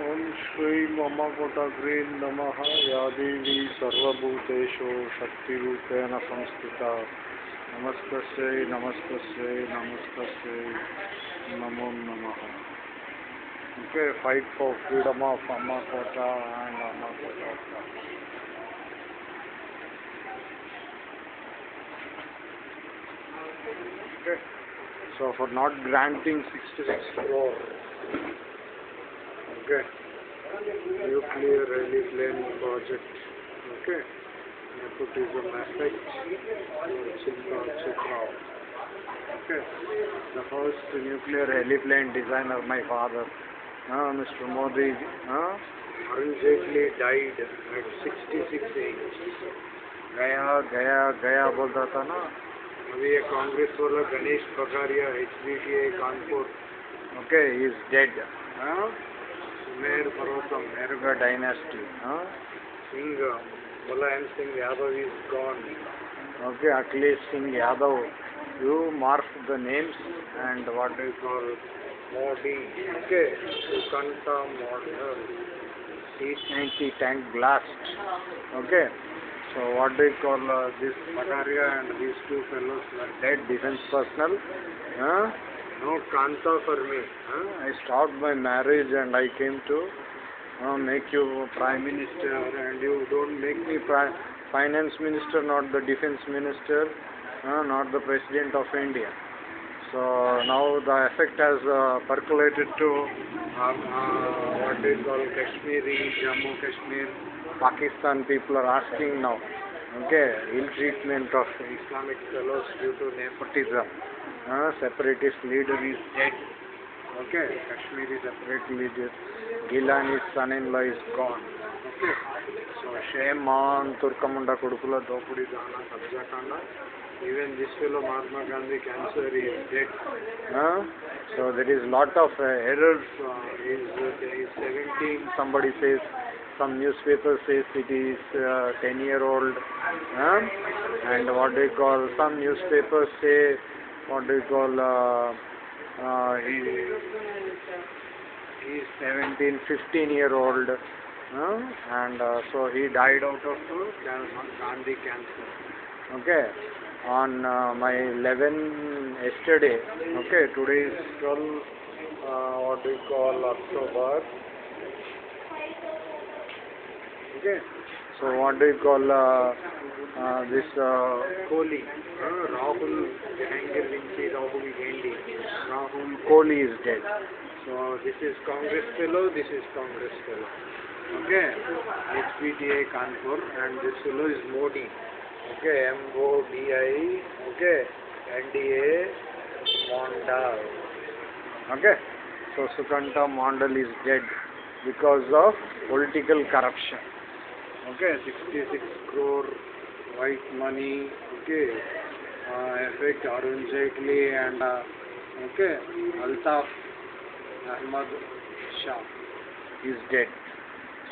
ओम श्री ममकुटग्रे नम। या देवी सर्वूतेषु शक्ति संस्थिता। नमस्त नमस्त नमस्त नमो नम। Okay fight for freedom of अमकोट and अमकोट okay so for not granting sixty six okay, nuclear rally plane project, okay, nepotism Chitra, okay, the first nuclear heliplane designer, my father, uh, Mr. Modi, uh, Arun Jaitley died at 66 age. गया गया गया बोलता था ना अभी ये कांग्रेस वाला Ganesh Bagaria H B T Kanpur okay is dead ಮೇರು ಪರ್ವತ ಮೇರುಗ dynasty Singh Mulayam Singh Yadav is gone okay Akhilesh Singh Yadav you mark the names and what you call Modi okay ಕಂಠ model C ninety tank blast okay So what do you call uh, this Magaria and these two fellows were dead defense personnel? Huh? No Kanta for me huh? I stopped my marriage and I came to uh, make you prime minister and you don't make me finance minister not the defense minister uh, not the president of India so now the effect has uh, percolated to um, uh, what do you call Kashmiri, Jammu Kashmir, Pakistan people are asking now, okay, ill treatment of Islamic fellows due to nepotism. Uh, separatist leader is dead. Okay, Kashmiri separate leader. Gilani's son-in-law is gone. Okay, so shame on Turkamunda Kudukula Dopudi Dana Kabjakanda. Even this fellow Mahatma Gandhi cancer is dead. Huh? So there is lot of uh, errors. Uh, is, uh, is 17, somebody says, some newspaper says it is uh, 10 year old. Huh? And what they call, some newspapers say, what do you call, uh, uh, he, he is 17, 15 year old. Huh? And uh, so he died out of uh, Gandhi cancer. Okay on uh, my 11 yesterday okay today is 12 uh, what do you call october okay so what do you call uh, uh, this uh, kohli. Uh, rahul jahangir vinci rahul gandhi. Rahul kohli is dead. So this is congress fellow this is congress fellow. Okay? Hpta kanpur and this fellow is modi. Okay? M-O-D-I okay? N-D-A Mondal. Okay? So Sukanta Mondal is dead because of political corruption okay 66 crore white money okay uh, effect Arun Jaitley and uh, okay Altaf Ahmad Shah is dead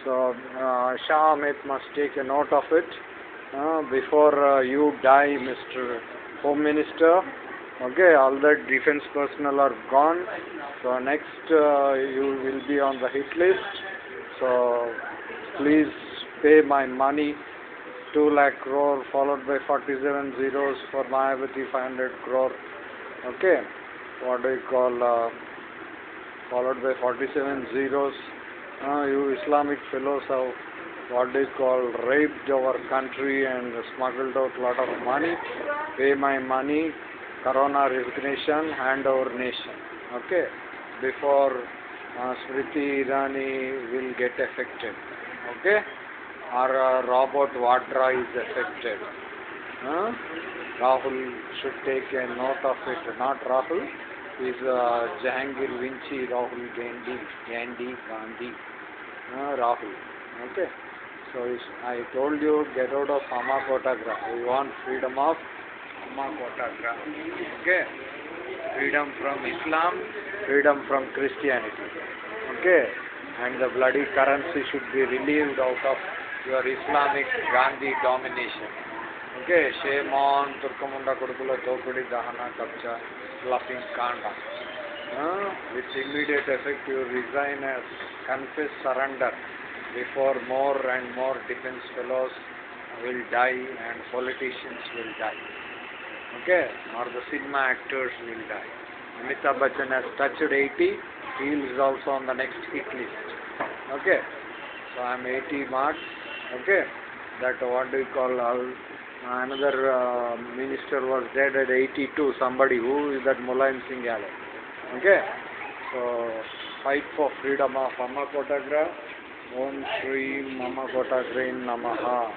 so uh, Shah Ahmed must take a note of it uh, before uh, you die, Mr. Home Minister. Okay, all the defense personnel are gone. So next uh, you will be on the hit list. So please pay my money. 2 lakh crore followed by 47 zeros for Mayavati 500 crore. Okay, what do you call? Uh, followed by 47 zeros. Uh, you Islamic fellows have what they call raped our country and smuggled out a lot of money. Pay my money, Corona resignation, hand our nation. Okay, before uh, Smriti Irani will get affected. Okay, or uh, Robert Vadra is affected. Huh? Rahul should take a note of it. Not Rahul, is uh, Jahangir Vinci, Rahul Gandhi, Gandhi, Gandhi, uh, Rahul. Okay. So I told you get out of Amma Kotagra. We want freedom of Amma Kotagra. Okay? Freedom from Islam, freedom from Christianity. Okay? And the bloody currency should be relieved out of your Islamic Gandhi domination. Okay? Shame on Turkamunda Kudukula Tokudi Dahana Kapcha Fluffing Kanda. uh, with immediate effect you resign as confess surrender before more and more defense fellows will die and politicians will die. Okay? Or the cinema actors will die. Amitabh Bachchan has touched 80, he is also on the next hit list. Okay? So I am 80 marks. Okay? That what do you call all another uh, minister was dead at 82 somebody who is that Mulayam Singh Yadav. Okay. So fight for freedom of Amma Kotagra Om Shri Mama Kotagra Namaha